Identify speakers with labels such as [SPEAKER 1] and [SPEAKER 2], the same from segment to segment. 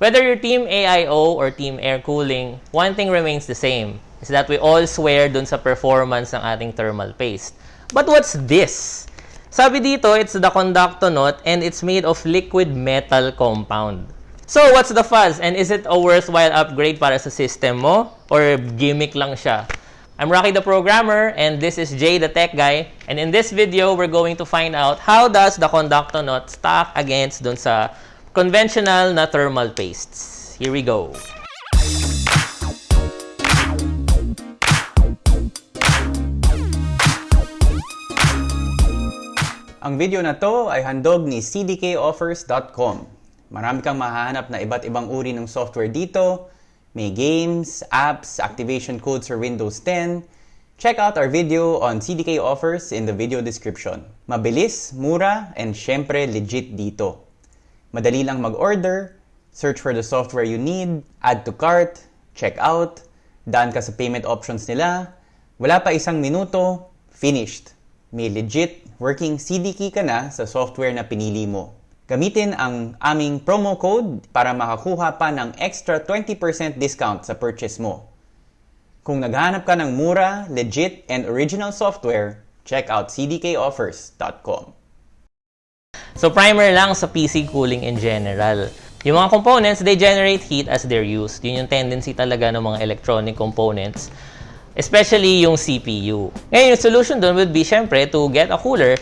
[SPEAKER 1] Whether you're team AIO or team air cooling, one thing remains the same, is that we all swear dun sa performance ng ating thermal paste. But what's this? Sabi dito, it's the conductonaut and it's made of liquid metal compound. So, what's the fuzz? And is it a worthwhile upgrade para sa system mo? Or gimmick lang siya? I'm Rocky the Programmer, and this is Jay the Tech Guy. And in this video, we're going to find out how does the conductonaut stack against dun sa conventional na thermal pastes. Here we go.
[SPEAKER 2] Ang video na to ay handog ni cdkoffers.com. Marami kang mahahanap na iba't ibang uri ng software dito. May games, apps, activation codes for Windows 10. Check out our video on CDK offers in the video description. Mabilis, mura, and syempre legit dito. Madali lang mag-order, search for the software you need, add to cart, check out, daan ka sa payment options nila, wala pa isang minuto, finished. May legit working CDK ka na sa software na pinili mo. Gamitin ang aming promo code para makakuha pa ng extra 20% discount sa purchase mo. Kung naghanap ka ng mura, legit, and original software, check out cdkoffers.com.
[SPEAKER 1] So, primer lang sa PC cooling in general. Yung mga components, they generate heat as they're used. Yun yung tendency talaga ng mga electronic components. Especially yung CPU. Ngayon, yung solution doon would be, syempre, to get a cooler.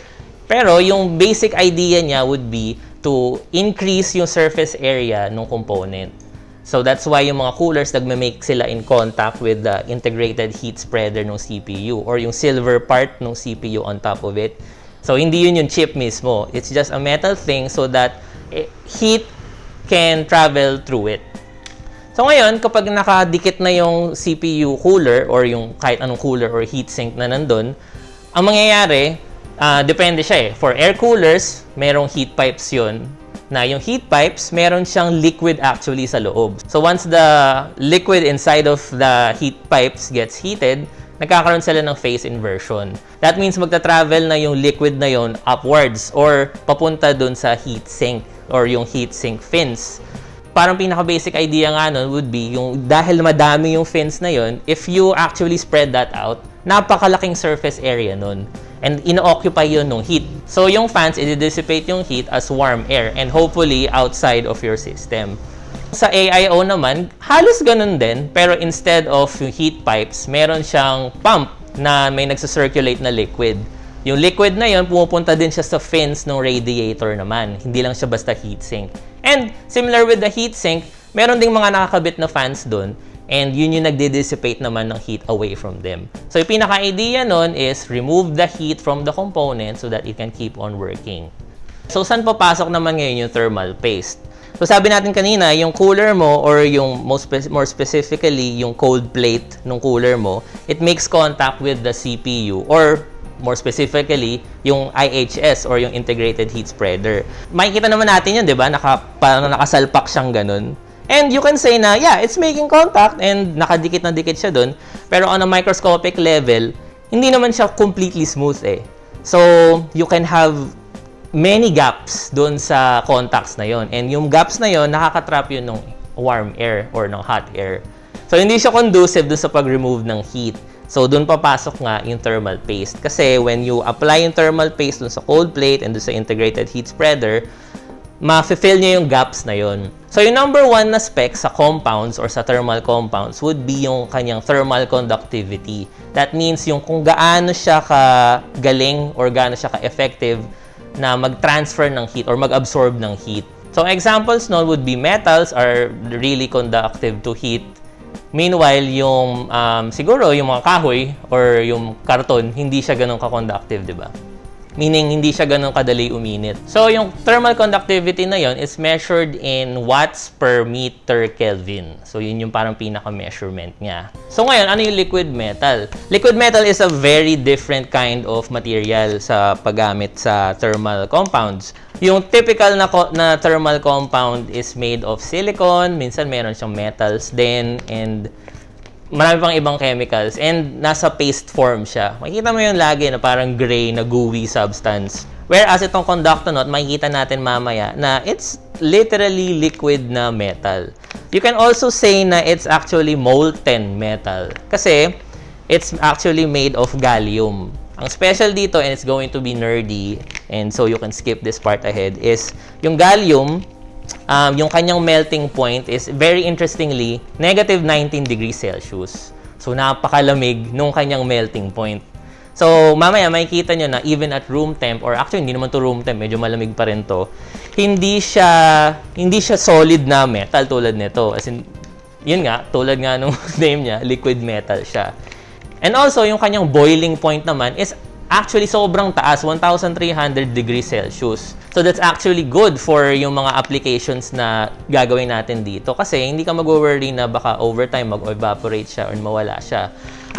[SPEAKER 1] Pero yung basic idea niya would be to increase yung surface area ng component. So that's why yung mga coolers nagme-make sila in contact with the integrated heat spreader ng CPU or yung silver part ng CPU on top of it. So hindi yun yung chip mismo. It's just a metal thing so that eh, heat can travel through it. So ngayon, kapag nakadikit na yung CPU cooler or yung kahit anong cooler or heatsink na nandun, ang mangyayari, uh, depende siya eh. For air coolers, merong heat pipes yun. Na yung heat pipes, meron siyang liquid actually sa loob. So once the liquid inside of the heat pipes gets heated, nagkakaroon sila ng phase inversion. That means magta-travel na yung liquid na yon upwards or papunta dun sa heat sink or yung heat sink fins parang pinaka-basic idea nga nun would be yung dahil madami yung fins na yon, if you actually spread that out, napakalaking surface area nun. And ino-occupy yun ng heat. So yung fans, i-dissipate yung heat as warm air and hopefully outside of your system. Sa AIO naman, halos ganun din, pero instead of yung heat pipes, meron siyang pump na may nagsa-circulate na liquid. Yung liquid na yon pumupunta din siya sa fins ng radiator naman. Hindi lang siya basta heatsink. And similar with the heatsink, meron ding mga nakakabit na fans doon and yun yung nagde-dissipate naman ng heat away from them. So yung pinaka-idea nun is remove the heat from the component so that it can keep on working. So saan papasok naman ngayon yung thermal paste? So sabi natin kanina, yung cooler mo or yung most spe- more specifically yung cold plate ng cooler mo, it makes contact with the CPU or more specifically, yung IHS or yung Integrated Heat Spreader. Makikita naman natin yun, di ba? Naka, parang nakasalpak siyang ganun. And you can say na, yeah, it's making contact and nakadikit na dikit siya dun. Pero on a microscopic level, hindi naman siya completely smooth eh. So, you can have many gaps dun sa contacts na yon And yung gaps na yon nakakatrap yun ng warm air or ng hot air. So, hindi siya conducive dun sa pag-remove ng heat. So, doon papasok nga yung thermal paste. Kasi when you apply yung thermal paste dun sa cold plate and dun sa integrated heat spreader, ma-fill niya yung gaps na yon. So, yung number one na spec sa compounds or sa thermal compounds would be yung kanyang thermal conductivity. That means yung kung gaano siya ka-galing or gaano siya ka-effective na mag-transfer ng heat or mag-absorb ng heat. So, examples nun would be metals are really conductive to heat Meanwhile, yung um, siguro yung mga kahoy or yung karton, hindi siya ganun ka-conductive, di ba? Meaning, hindi siya ganun kadali uminit. So, yung thermal conductivity na yon is measured in watts per meter Kelvin. So, yun yung parang pinaka-measurement niya. So, ngayon, ano yung liquid metal? Liquid metal is a very different kind of material sa paggamit sa thermal compounds. Yung typical na, na thermal compound is made of silicon. Minsan, meron siyang metals din. And marami pang ibang chemicals and nasa paste form siya. Makikita mo yun lagi na parang gray na gooey substance. Whereas itong conductonaut, makikita natin mamaya na it's literally liquid na metal. You can also say na it's actually molten metal. Kasi, it's actually made of gallium. Ang special dito, and it's going to be nerdy, and so you can skip this part ahead, is yung gallium, um, yung kanyang melting point is very interestingly, negative 19 degrees Celsius. So, napakalamig nung kanyang melting point. So, mamaya makikita nyo na even at room temp, or actually hindi naman to room temp, medyo malamig pa rin to, hindi siya, hindi siya solid na metal tulad nito. As in, yun nga, tulad nga nung name niya, liquid metal siya. And also, yung kanyang boiling point naman is actually sobrang taas, 1,300 degrees Celsius. So that's actually good for yung mga applications na gagawin natin dito kasi hindi ka mag-worry na baka overtime mag-evaporate siya or mawala siya.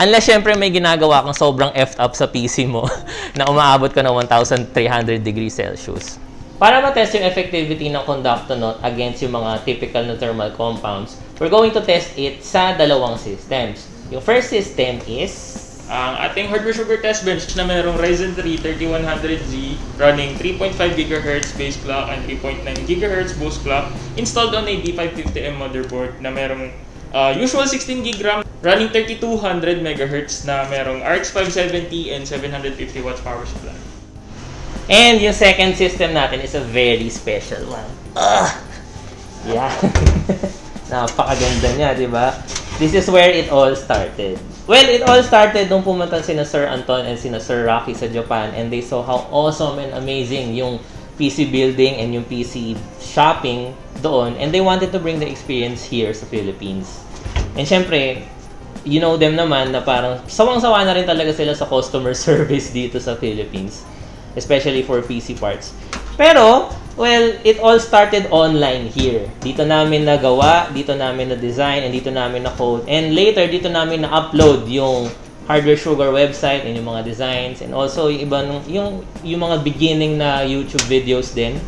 [SPEAKER 1] Unless syempre may ginagawa kang sobrang effed up sa PC mo na umaabot ka ng 1,300 degrees Celsius. Para ma-test yung effectivity ng Conductonaut against yung mga typical na thermal compounds, we're going to test it sa dalawang systems. Yung first system is
[SPEAKER 3] ang ating hardware sugar test bench na mayroong Ryzen 3 3100Z running 3.5 GHz base clock and 3.9 GHz boost clock installed on a D550M motherboard na mayroong uh, usual 16 GB RAM running 3200 MHz na mayroong RX 570 and 750 watts power supply.
[SPEAKER 1] And yung second system natin is a very special one. Ugh! Yeah. Napakaganda niya, di ba? This is where it all started. Well, it all started nung pumunta sina Sir Anton and sina Sir Rocky sa Japan and they saw how awesome and amazing yung PC building and yung PC shopping doon and they wanted to bring the experience here sa Philippines. And syempre, you know them naman na parang sawang-sawa na rin talaga sila sa customer service dito sa Philippines especially for PC parts. Pero, well, it all started online here. Dito namin nagawa, dito namin na-design, and dito namin na-code. And later, dito namin na-upload yung Hardware Sugar website and yung mga designs and also yung iba nung yung yung mga beginning na YouTube videos din.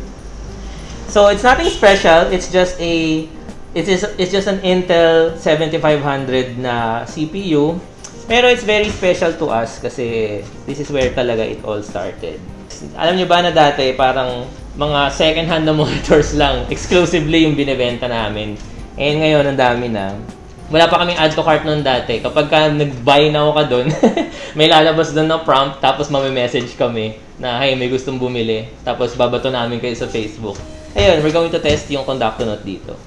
[SPEAKER 1] So it's nothing special, it's just a it's just, it's just an Intel 7500 na CPU. Pero it's very special to us kasi this is where talaga it all started. Alam nyo ba na dati parang mga second hand na monitors lang exclusively yung binebenta namin. And ngayon ang dami na. Wala pa kaming add to cart noon dati. Kapag ka nag-buy na ako ka doon, may lalabas doon na prompt tapos message kami na hey, may gustong bumili. Tapos babato namin kayo sa Facebook. Ayun, we're going to test yung Conductonaut dito.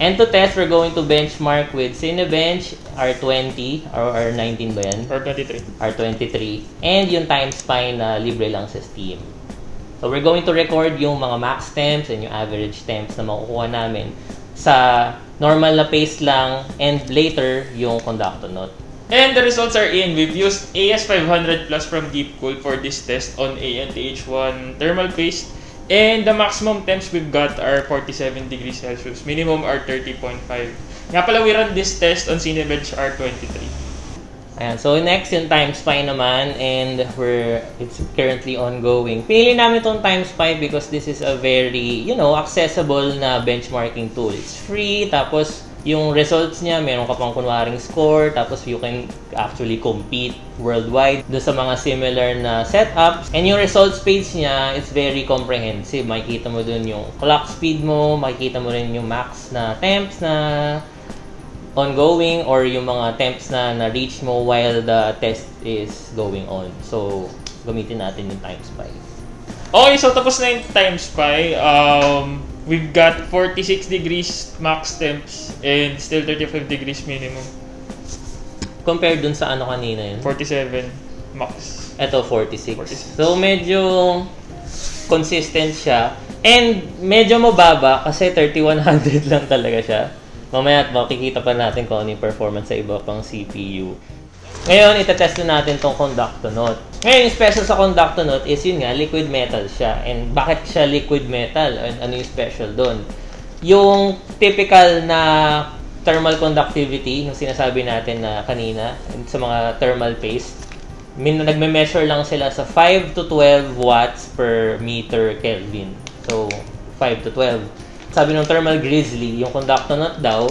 [SPEAKER 1] And to test, we're going to benchmark with Cinebench R20 or R19 ba yan?
[SPEAKER 3] R23.
[SPEAKER 1] R23. And yung TimeSpy na libre lang sa Steam. So we're going to record yung mga max temps and yung average temps na makukuha namin sa normal na pace lang and later yung Conductonaut.
[SPEAKER 3] And the results are in. We've used AS500 Plus from Deepcool for this test on ANTH1 thermal paste. And the maximum temps we've got are 47 degrees Celsius. Minimum are 30.5. Nga pala, we run this test on Cinebench R23.
[SPEAKER 1] Ayan, so next yung TimeSpy naman and we're it's currently ongoing. Pinili namin itong TimeSpy because this is a very, you know, accessible na benchmarking tool. It's free, tapos yung results niya, meron ka pang kunwaring score, tapos you can actually compete worldwide do sa mga similar na setups. And yung results page niya, it's very comprehensive. Makikita mo dun yung clock speed mo, makikita mo rin yung max na temps na ongoing or yung mga temps na na-reach mo while the test is going on. So, gamitin natin yung TimeSpy.
[SPEAKER 3] Okay, so tapos na yung time spy. Um, we've got 46 degrees max temps and still 35 degrees minimum.
[SPEAKER 1] Compared dun sa ano kanina yun.
[SPEAKER 3] 47 max.
[SPEAKER 1] Ito, 46.
[SPEAKER 3] 46.
[SPEAKER 1] So, medyo consistent siya. And medyo mababa kasi 3100 lang talaga siya. Mamaya at makikita pa natin kung ano yung performance sa iba pang CPU. Ngayon, itetest na natin tong Conductonaut. Ngayon, yung special sa Conductonaut is yun nga, liquid metal siya. And bakit siya liquid metal? And ano yung special doon? Yung typical na thermal conductivity, yung sinasabi natin na kanina, sa mga thermal paste, min nagme-measure lang sila sa 5 to 12 watts per meter Kelvin. So, 5 to 12. Sabi ng thermal grizzly, yung Conductonaut daw,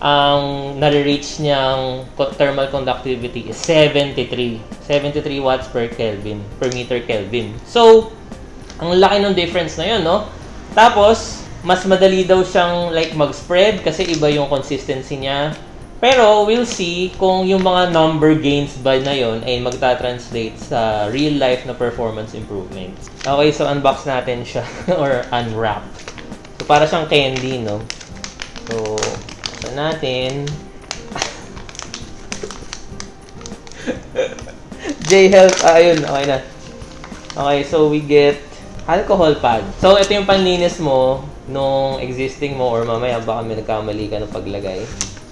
[SPEAKER 1] ang nare-reach niyang thermal conductivity is 73. 73 watts per Kelvin, per meter Kelvin. So, ang laki ng difference na yun, no? Tapos, mas madali daw siyang like mag-spread kasi iba yung consistency niya. Pero we'll see kung yung mga number gains ba na yon ay magta-translate sa real life na performance improvements. Okay, so unbox natin siya or unwrap. So para siyang candy, no? So, buksan natin. J-Health, ah, ayun, okay na. Okay, so we get alcohol pad. So, ito yung panlinis mo nung existing mo or mamaya baka may nagkamali ka ng paglagay.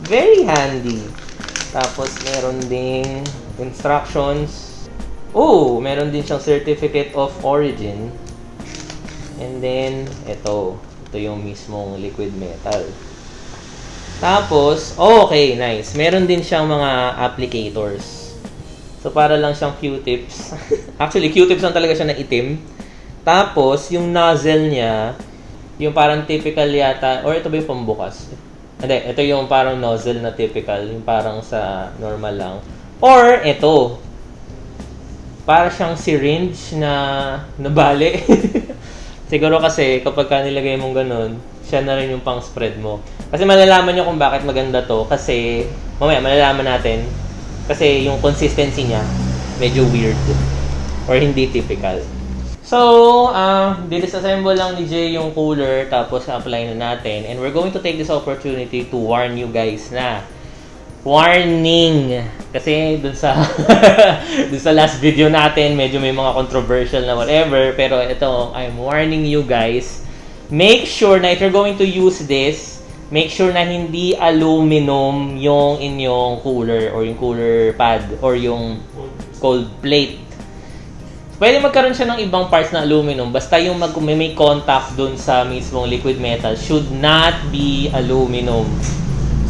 [SPEAKER 1] Very handy. Tapos, meron ding instructions. Oh, meron din siyang certificate of origin. And then, ito. Ito yung mismong liquid metal. Tapos, oh, okay, nice. Meron din siyang mga applicators. So, para lang siyang Q-tips. Actually, Q-tips lang talaga siya na itim. Tapos, yung nozzle niya, yung parang typical yata, or ito ba yung pambukas? Hindi, ito yung parang nozzle na typical, yung parang sa normal lang. Or, ito. Para siyang syringe na nabali. Siguro kasi kapag ka nilagay mong ganun, siya na rin yung pang spread mo. Kasi malalaman nyo kung bakit maganda to. Kasi, mamaya malalaman natin. Kasi yung consistency niya, medyo weird. Or hindi typical. So, uh, disassemble lang ni Jay yung cooler tapos apply na natin. And we're going to take this opportunity to warn you guys na warning! Kasi dun sa dun sa last video natin medyo may mga controversial na whatever pero ito I'm warning you guys. Make sure na if you're going to use this make sure na hindi aluminum yung inyong cooler or yung cooler pad or yung cold plate. Pwede magkaroon siya ng ibang parts na aluminum basta yung mag may, contact dun sa mismong liquid metal should not be aluminum.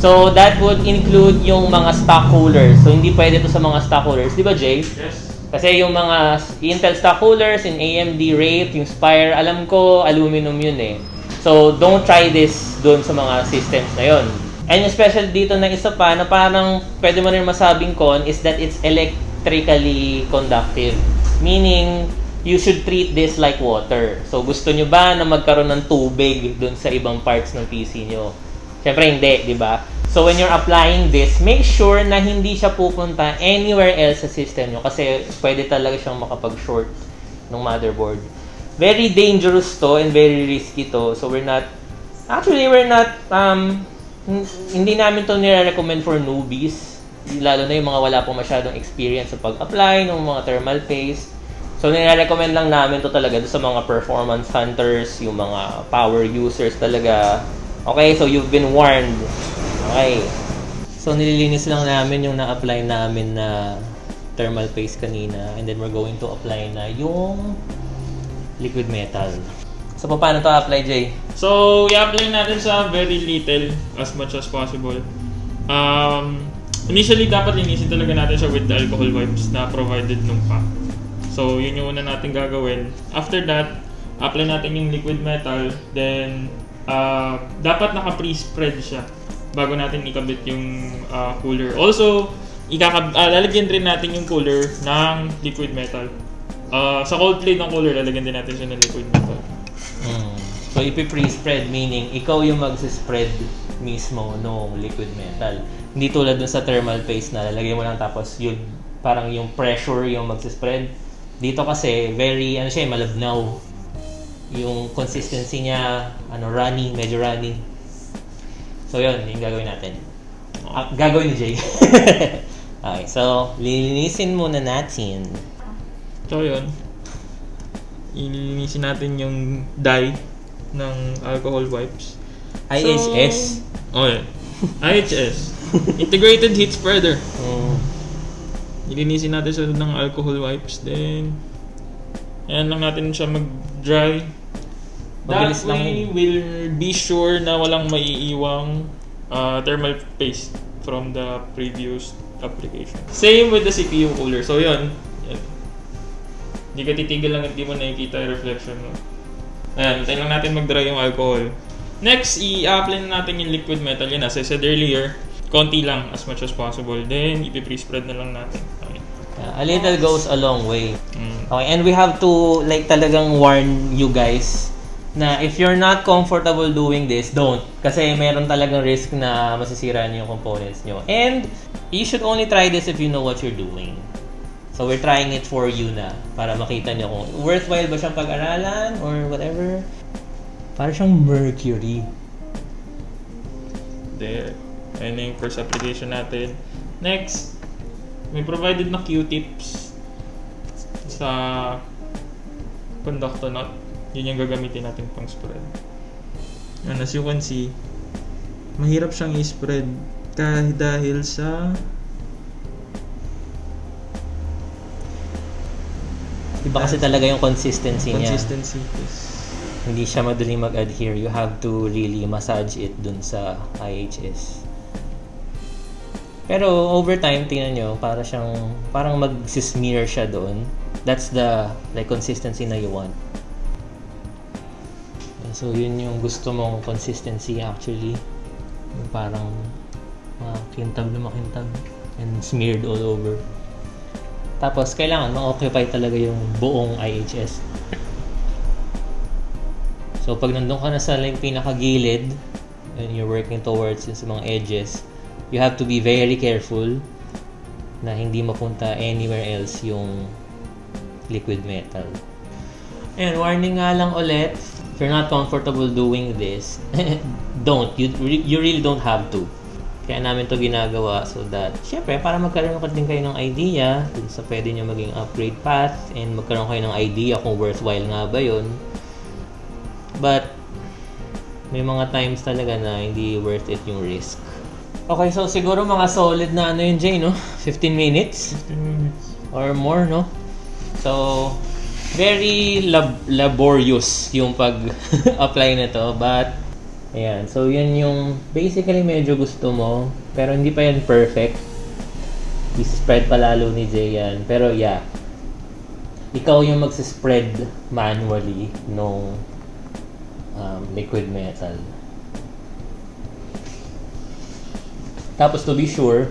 [SPEAKER 1] So that would include yung mga stock coolers. So hindi pwede to sa mga stock coolers, 'di ba Jay?
[SPEAKER 3] Yes.
[SPEAKER 1] Kasi yung mga Intel stock coolers in AMD Wraith, yung Spire, alam ko aluminum yun eh. So don't try this dun sa mga systems na yon. And yung special dito na isa pa na parang pwede mo rin masabing con is that it's electrically conductive. Meaning, you should treat this like water. So, gusto nyo ba na magkaroon ng tubig dun sa ibang parts ng PC nyo? Siyempre, hindi, di ba? So, when you're applying this, make sure na hindi siya pupunta anywhere else sa system nyo kasi pwede talaga siyang makapag-short ng motherboard. Very dangerous to and very risky to. So, we're not, actually, we're not, um, hindi namin to nire-recommend for newbies. Lalo na yung mga wala pong masyadong experience sa pag-apply ng mga thermal paste. So, nire-recommend lang namin to talaga sa mga performance hunters, yung mga power users talaga. Okay, so you've been warned. Okay. So, nililinis lang namin yung na-apply namin na thermal paste kanina. And then, we're going to apply na yung liquid metal. So, paano to apply, Jay?
[SPEAKER 3] So, i-apply natin sa very little as much as possible. Um, initially, dapat linisin talaga natin siya with the alcohol wipes na provided nung pack. So, yun yung una natin gagawin. After that, apply natin yung liquid metal. Then, uh, dapat naka-pre-spread siya bago natin ikabit yung uh, cooler. Also, ikakab uh, lalagyan rin natin yung cooler ng liquid metal. Uh, sa cold plate ng cooler, lalagyan din natin siya ng liquid metal.
[SPEAKER 1] Mm. So, ipi-pre-spread meaning ikaw yung mag-spread mismo ng liquid metal. Hindi tulad dun sa thermal paste na lalagyan mo lang tapos yun, parang yung pressure yung mag-spread. Dito kasi, very, ano siya, malabnaw. Yung consistency niya, ano, runny, medyo runny. So, yun, yung gagawin natin. Ah, gagawin ni Jay. okay, so, lilinisin muna natin.
[SPEAKER 3] So, yun. Ilinisin natin yung dye ng alcohol wipes.
[SPEAKER 1] IHS.
[SPEAKER 3] Oh, yeah. IHS. Integrated Heat Spreader.
[SPEAKER 1] Mm.
[SPEAKER 3] Ilinisin natin siya ng alcohol wipes. Then, ayan lang natin siya mag-dry.
[SPEAKER 1] Mabilis
[SPEAKER 3] That
[SPEAKER 1] lang
[SPEAKER 3] way,
[SPEAKER 1] yun.
[SPEAKER 3] we'll be sure na walang maiiwang uh, thermal paste from the previous application. Same with the CPU cooler. So, yun. Yan. Hindi ka titigil lang at di mo nakikita yung reflection mo. Ayan, tayo lang natin mag-dry yung alcohol. Next, i-apply na natin yung liquid metal. Yan, as I said earlier, konti lang as much as possible. Then, ipi-pre-spread na lang natin. Okay.
[SPEAKER 1] Yeah, a little goes a long way.
[SPEAKER 3] Mm.
[SPEAKER 1] Okay, and we have to like talagang warn you guys na if you're not comfortable doing this, don't. Kasi meron talagang risk na masisira niyo yung components nyo. And you should only try this if you know what you're doing. So we're trying it for you na para makita niyo kung worthwhile ba siyang pag-aralan or whatever. Para siyang mercury.
[SPEAKER 3] There. Ayun yung first application natin. Next, may provided na Q-tips sa conductor knot. Yun yung gagamitin natin pang spread. And as you can see, mahirap siyang i-spread kahit dahil sa
[SPEAKER 1] Iba kasi talaga yung consistency niya.
[SPEAKER 3] consistency. Yes.
[SPEAKER 1] Hindi siya madaling mag-adhere. You have to really massage it dun sa IHS. Pero over time, tingnan nyo, para siyang, parang mag-smear siya doon. That's the like consistency na you want. So, yun yung gusto mong consistency actually. Yung parang makintab na makintab and smeared all over. Tapos, kailangan ma-occupy talaga yung buong IHS. So, pag nandun ka na sa like, pinakagilid, and you're working towards yung sa mga edges, you have to be very careful na hindi mapunta anywhere else yung liquid metal. And warning nga lang ulit, if you're not comfortable doing this, don't. You, you really don't have to. Kaya namin to ginagawa so that, syempre, para magkaroon ka din kayo ng idea dun sa pwede nyo maging upgrade path and magkaroon kayo ng idea kung worthwhile nga ba yun. But, may mga times talaga na hindi worth it yung risk. Okay, so siguro mga solid na ano yun, Jay, no? 15 minutes
[SPEAKER 3] 15 minutes.
[SPEAKER 1] or more, no? So, very lab- laborious yung pag-apply nito, but ayan. So, yun yung basically medyo gusto mo, pero hindi pa yan perfect. I-spread pa lalo ni Jay yan. Pero yeah, ikaw yung magsispread manually nung um, liquid metal. Tapos to be sure,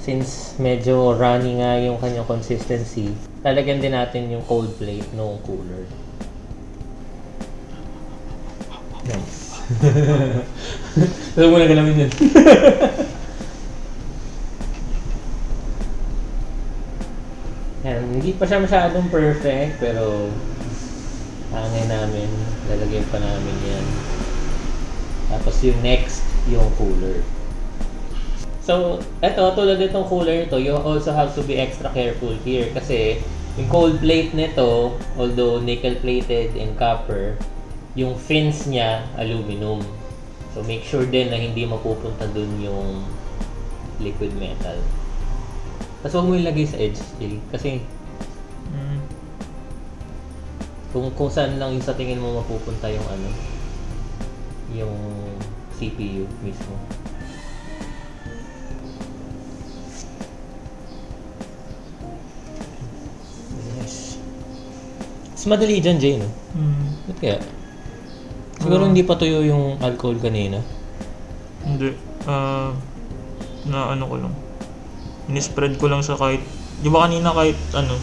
[SPEAKER 1] since medyo runny nga yung kanyang consistency, lalagyan din natin yung cold plate nung cooler. Nice. Alam mo na galamin yun. Yan, hindi pa siya masyadong perfect, pero hangin namin, lalagyan pa namin yan. Tapos yung next, yung cooler. So, eto, tulad itong cooler nito, you also have to be extra careful here kasi yung cold plate nito, although nickel plated and copper, yung fins niya aluminum. So, make sure din na hindi mapupunta dun yung liquid metal. Tapos huwag mo ilagay sa edge, Jay, kasi
[SPEAKER 3] Mm.
[SPEAKER 1] kung kung saan lang yung sa tingin mo mapupunta yung ano, yung CPU mismo. Mas madali dyan, Jay, no?
[SPEAKER 3] Mm.
[SPEAKER 1] Ba't kaya? Siguro
[SPEAKER 3] Ah.
[SPEAKER 1] hindi pa tuyo yung alcohol kanina.
[SPEAKER 3] Hindi. Ah, na ano ko lang. Ini-spread ko lang sa kahit... Di ba kanina kahit ano,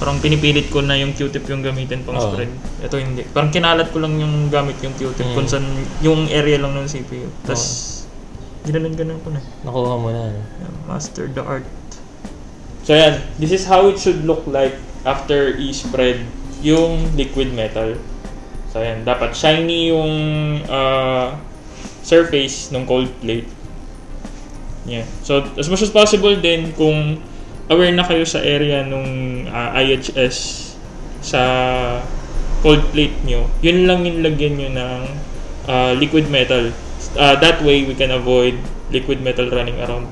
[SPEAKER 3] parang pinipilit ko na yung Q-tip yung gamitin pang
[SPEAKER 1] Oo.
[SPEAKER 3] spread. Ito hindi. Parang kinalat ko lang yung gamit yung Q-tip
[SPEAKER 1] Mm.
[SPEAKER 3] kung saan yung area lang ng CPU. Tapos, ginanon-ganon ko na.
[SPEAKER 1] Nakuha mo na.
[SPEAKER 3] Yeah, master the art. So yan, this is how it should look like after i-spread yung liquid metal. So yan, dapat shiny yung uh, surface ng cold plate. Yeah. So as much as possible din kung aware na kayo sa area nung uh, IHS sa cold plate nyo, yun lang yung lagyan nyo ng uh, liquid metal. Uh, that way, we can avoid liquid metal running around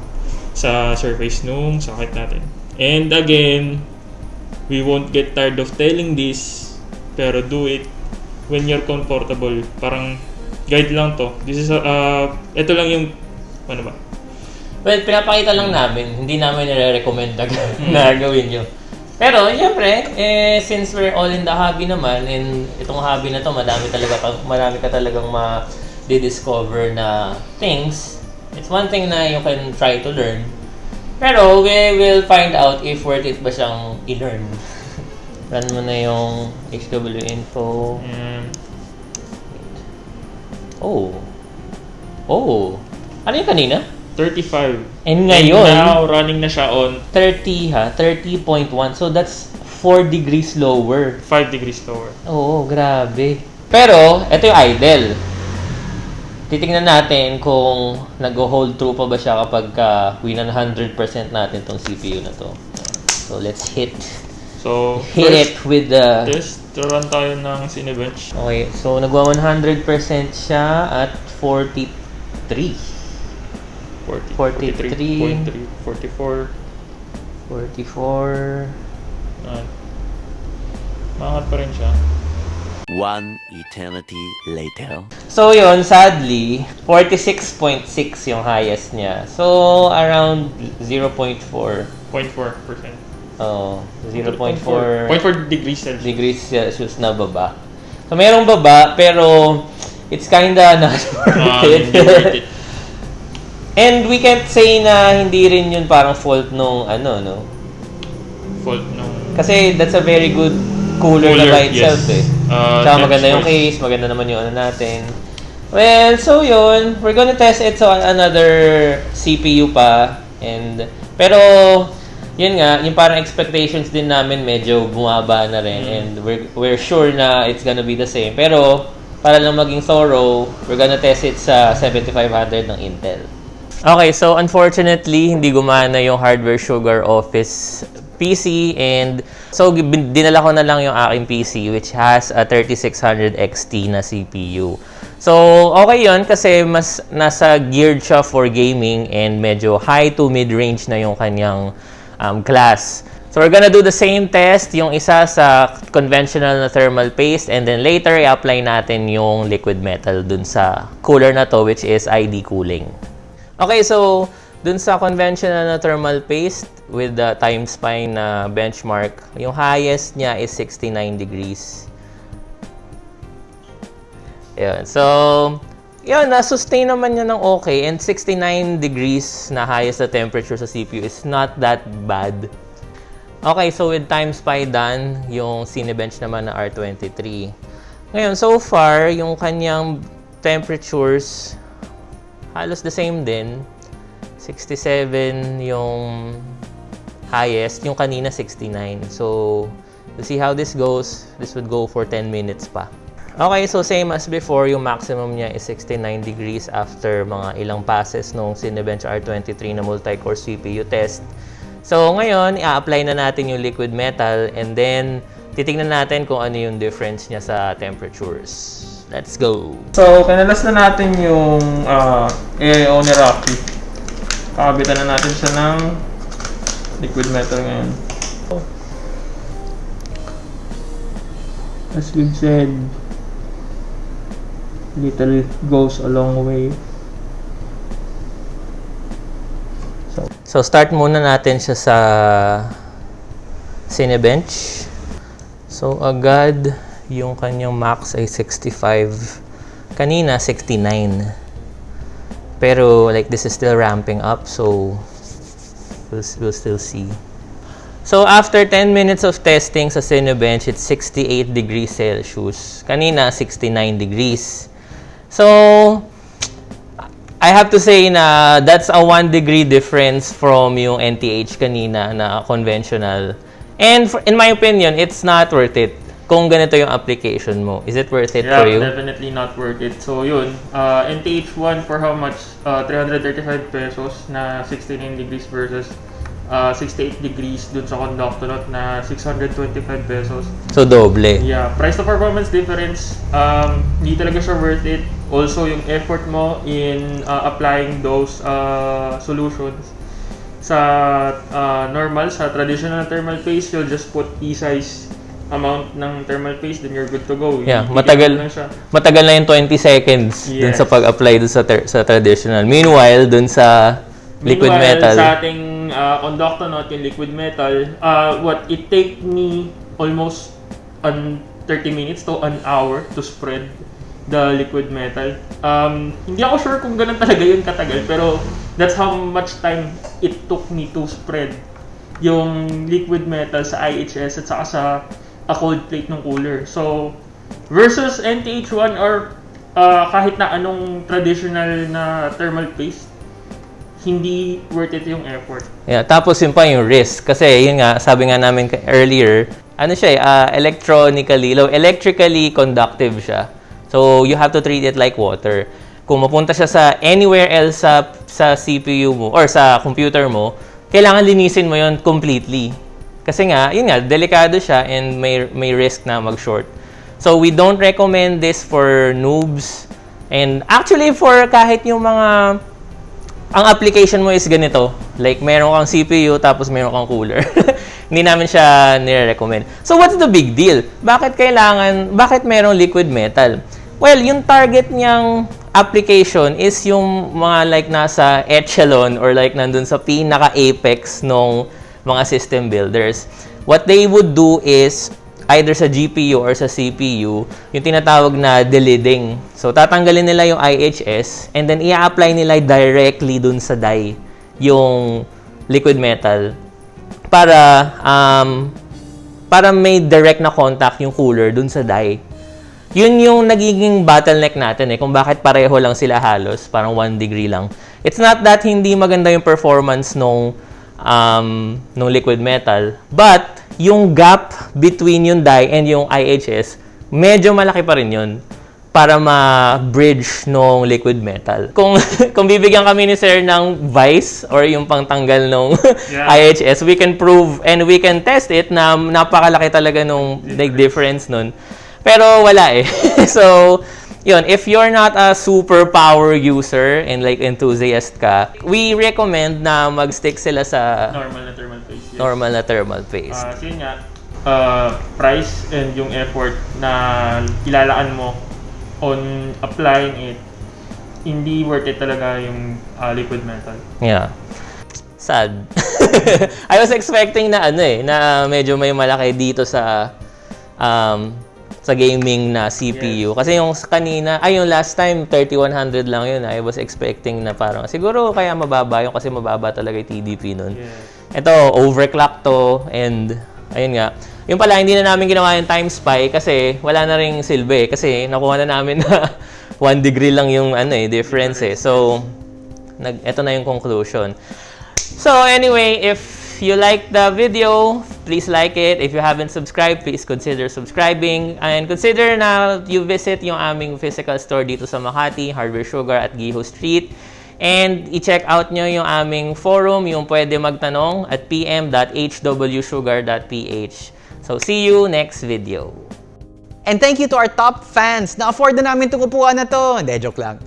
[SPEAKER 3] sa surface nung socket natin. And again, we won't get tired of telling this, pero do it when you're comfortable. Parang guide lang to. This is, uh, ito lang yung, ano ba?
[SPEAKER 1] Well, pinapakita lang namin. Hindi namin nire-recommend na, na gawin nyo. Pero, syempre, eh, since we're all in the hobby naman, and itong hobby na to, madami talaga, marami ka talagang ma-discover na things. It's one thing na you can try to learn. Pero, we will find out if worth it ba siyang i-learn. Run mo na yung HW info.
[SPEAKER 3] Mm,
[SPEAKER 1] Oh. Oh. Ano yung kanina?
[SPEAKER 3] 35.
[SPEAKER 1] And ngayon,
[SPEAKER 3] now, running na siya on
[SPEAKER 1] 30 ha, 30.1. So that's 4 degrees lower.
[SPEAKER 3] 5 degrees lower.
[SPEAKER 1] Oo, grabe. Pero, ito yung idle. Titingnan natin kung nag-hold true pa ba siya kapag uh, win 100% natin tong CPU na to. So, let's hit
[SPEAKER 3] So,
[SPEAKER 1] hit it with the...
[SPEAKER 3] test, run tayo ng Cinebench.
[SPEAKER 1] Okay, so nagwa 100% siya at 43.
[SPEAKER 3] 40,
[SPEAKER 1] 43.
[SPEAKER 3] 43, 44.
[SPEAKER 1] 44.
[SPEAKER 3] Uh, maangat pa rin siya.
[SPEAKER 4] One eternity later.
[SPEAKER 1] So yun, sadly, 46.6 yung highest niya. So, around 0.4.
[SPEAKER 3] 0.4%.
[SPEAKER 1] Oh, 0.4
[SPEAKER 3] 0.4 degrees Celsius.
[SPEAKER 1] degrees Celsius na baba. So, merong baba, pero it's kinda not
[SPEAKER 3] Ah,
[SPEAKER 1] worth it.
[SPEAKER 3] worth it.
[SPEAKER 1] And we can't say na hindi rin yun parang fault nung ano, no?
[SPEAKER 3] Fault nung
[SPEAKER 1] Kasi that's a very good cooler, na
[SPEAKER 3] Cooler,
[SPEAKER 1] by itself
[SPEAKER 3] yes.
[SPEAKER 1] eh.
[SPEAKER 3] Uh,
[SPEAKER 1] Tsaka maganda yung case, maganda naman yung ano natin. Well, so yun, we're gonna test it sa another CPU pa. And, pero, yun nga, yung parang expectations din namin medyo bumaba na rin.
[SPEAKER 3] Mm.
[SPEAKER 1] And we're, we're sure na it's gonna be the same. Pero, para lang maging thorough, we're gonna test it sa 7500 ng Intel. Okay, so unfortunately, hindi gumana yung Hardware Sugar Office PC and so dinala ko na lang yung aking PC which has a 3600 XT na CPU. So, okay yon kasi mas nasa geared siya for gaming and medyo high to mid-range na yung kanyang um, class. So, we're gonna do the same test, yung isa sa conventional na thermal paste and then later i-apply natin yung liquid metal dun sa cooler na to which is ID cooling. Okay, so dun sa conventional na thermal paste with the time spine na benchmark, yung highest niya is 69 degrees. Yun. So, yun, na-sustain naman niya ng okay. And 69 degrees na highest na temperature sa CPU is not that bad. Okay, so with time spy done, yung Cinebench naman na R23. Ngayon, so far, yung kanyang temperatures, halos the same din. 67 yung highest, yung kanina 69. So, we'll see how this goes. This would go for 10 minutes pa. Okay, so same as before, yung maximum niya is 69 degrees after mga ilang passes nung Cinebench R23 na multi-core CPU test. So, ngayon, i-apply na natin yung liquid metal and then titignan natin kung ano yung difference niya sa temperatures. Let's go!
[SPEAKER 3] So, kinalas na natin yung uh, AIO ni Rocky. Kakabitan na natin siya ng liquid metal ngayon. As we've said, little goes a long way.
[SPEAKER 1] So, start muna natin siya sa Cinebench. So, agad yung kanyang max ay 65. Kanina, 69. Pero, like, this is still ramping up. So, we'll, we'll still see. So, after 10 minutes of testing sa Cinebench, it's 68 degrees Celsius. Kanina, 69 degrees. So, I have to say na that's a 1 degree difference from yung NTH kanina na conventional. And for, in my opinion, it's not worth it kung ganito yung application mo. Is it worth it
[SPEAKER 3] Yeah,
[SPEAKER 1] for you?
[SPEAKER 3] definitely not worth it. So yun, uh, NTH1 for how much? Uh, 335 pesos na 69 degrees versus uh, 68 degrees dun sa Conductonaut na 625 pesos.
[SPEAKER 1] So, doble.
[SPEAKER 3] Yeah, price to performance difference, um, hindi talaga siya worth it. Also, yung effort mo in uh, applying those uh, solutions sa uh, normal, sa traditional thermal paste, you'll just put E-size amount ng thermal paste, then you're good to go.
[SPEAKER 1] Yeah,
[SPEAKER 3] Bigyan
[SPEAKER 1] matagal matagal na yung 20 seconds dun
[SPEAKER 3] Yes.
[SPEAKER 1] sa pag-apply dun sa, sa traditional. Meanwhile, dun sa liquid
[SPEAKER 3] Meanwhile,
[SPEAKER 1] metal,
[SPEAKER 3] sa ating uh, conductonaut, yung liquid metal, uh, what it take me almost an 30 minutes to an hour to spread the liquid metal. Um, hindi ako sure kung ganun talaga yun katagal, pero that's how much time it took me to spread yung liquid metal sa IHS at saka sa a cold plate ng cooler. So, versus NTH1 or ah, kahit na anong traditional na thermal paste, hindi worth it yung effort.
[SPEAKER 1] Yeah, tapos yun pa yung risk. Kasi yun nga, sabi nga namin earlier, ano siya eh, ah, electronically, low, electrically conductive siya. So, you have to treat it like water. Kung mapunta siya sa anywhere else sa, sa CPU mo or sa computer mo, kailangan linisin mo yun completely. Kasi nga, yun nga, delikado siya and may, may risk na mag-short. So, we don't recommend this for noobs. And actually, for kahit yung mga ang application mo is ganito. Like, meron kang CPU, tapos meron kang cooler. Hindi namin siya nire-recommend. So, what's the big deal? Bakit kailangan, bakit merong liquid metal? Well, yung target niyang application is yung mga like nasa echelon or like nandun sa pinaka-apex nung mga system builders. What they would do is either sa GPU or sa CPU, yung tinatawag na deleading. So, tatanggalin nila yung IHS and then i-apply nila directly dun sa die yung liquid metal para um, para may direct na contact yung cooler dun sa die. Yun yung nagiging bottleneck natin eh, kung bakit pareho lang sila halos, parang 1 degree lang. It's not that hindi maganda yung performance nung um, nung liquid metal, but yung gap between yung die and yung IHS, medyo malaki pa rin yun para ma-bridge nung liquid metal. Kung kung bibigyan kami ni Sir ng vice or yung pangtanggal nung
[SPEAKER 3] Yeah.
[SPEAKER 1] IHS, we can prove and we can test it na napakalaki talaga nung like difference nun. Pero wala eh. so, yun, if you're not a super power user and like enthusiast ka, we recommend na mag-stick sila sa
[SPEAKER 3] Normal na thermal paste. yes.
[SPEAKER 1] normal na thermal paste.
[SPEAKER 3] Ah, so yun nga, ah, price and yung effort na ilalaan mo on applying it, hindi worth it talaga yung ah, liquid metal.
[SPEAKER 1] Yeah. Sad. I was expecting na ano eh, na medyo may malaki dito sa um, sa gaming na CPU. Kasi yung kanina, ay yung last time, 3100 lang yun. I was expecting na parang, siguro kaya mababa yun kasi mababa talaga yung TDP nun.
[SPEAKER 3] Yeah.
[SPEAKER 1] Ito, overclock to and ayun nga. Yung pala, hindi na namin ginawa yung time spy kasi wala na ring silbi. Kasi nakuha na namin na 1 degree lang yung ano eh, difference eh. So, nag, ito na yung conclusion. So anyway, if you like the video, please like it. If you haven't subscribed, please consider subscribing. And consider na you visit yung aming physical store dito sa Makati, Hardware Sugar at Giho Street. And i-check out nyo yung aming forum, yung pwede magtanong at pm.hwsugar.ph. So see you next video.
[SPEAKER 2] And thank you to our top fans. Na-afford na namin itong upuan na to. Hindi, joke lang.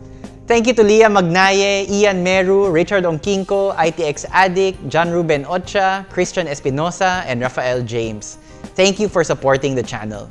[SPEAKER 2] Thank you to Leah Magnaye, Ian Meru, Richard Ongkinko, ITX Addict, John Ruben Ocha, Christian Espinosa, and Rafael James. Thank you for supporting the channel.